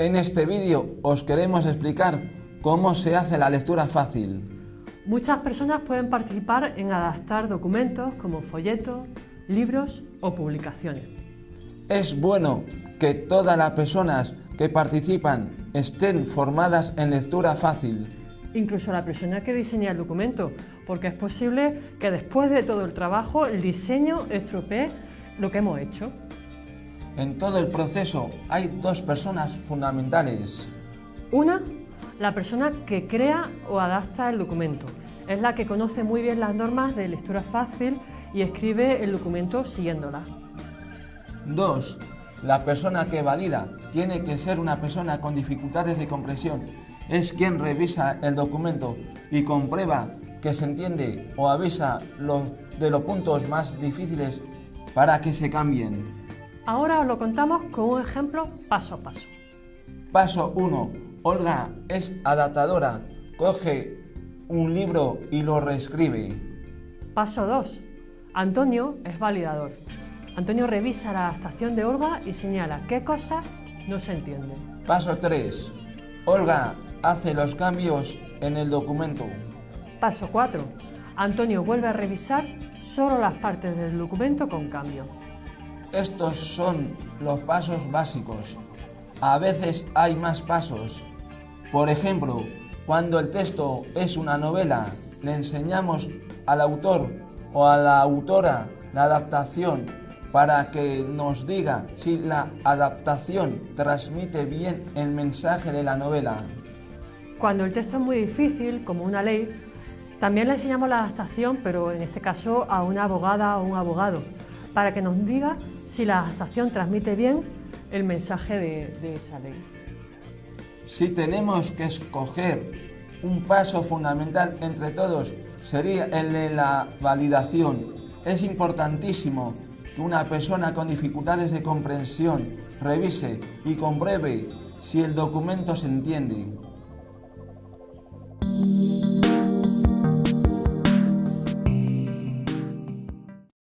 En este vídeo os queremos explicar cómo se hace la lectura fácil. Muchas personas pueden participar en adaptar documentos como folletos, libros o publicaciones. Es bueno que todas las personas que participan estén formadas en lectura fácil. Incluso la persona que diseña el documento, porque es posible que después de todo el trabajo el diseño estropee lo que hemos hecho. En todo el proceso hay dos personas fundamentales. Una, la persona que crea o adapta el documento. Es la que conoce muy bien las normas de lectura fácil y escribe el documento siguiéndolas. Dos, la persona que valida tiene que ser una persona con dificultades de comprensión. Es quien revisa el documento y comprueba que se entiende o avisa los, de los puntos más difíciles para que se cambien. Ahora os lo contamos con un ejemplo paso a paso. Paso 1. Olga es adaptadora. Coge un libro y lo reescribe. Paso 2. Antonio es validador. Antonio revisa la adaptación de Olga y señala qué cosas no se entienden. Paso 3. Olga hace los cambios en el documento. Paso 4. Antonio vuelve a revisar solo las partes del documento con cambio. Estos son los pasos básicos. A veces hay más pasos. Por ejemplo, cuando el texto es una novela, le enseñamos al autor o a la autora la adaptación para que nos diga si la adaptación transmite bien el mensaje de la novela. Cuando el texto es muy difícil, como una ley, también le enseñamos la adaptación, pero en este caso a una abogada o un abogado, para que nos diga si la adaptación transmite bien el mensaje de, de esa ley. Si tenemos que escoger un paso fundamental entre todos, sería el de la validación. Es importantísimo que una persona con dificultades de comprensión revise y compruebe si el documento se entiende.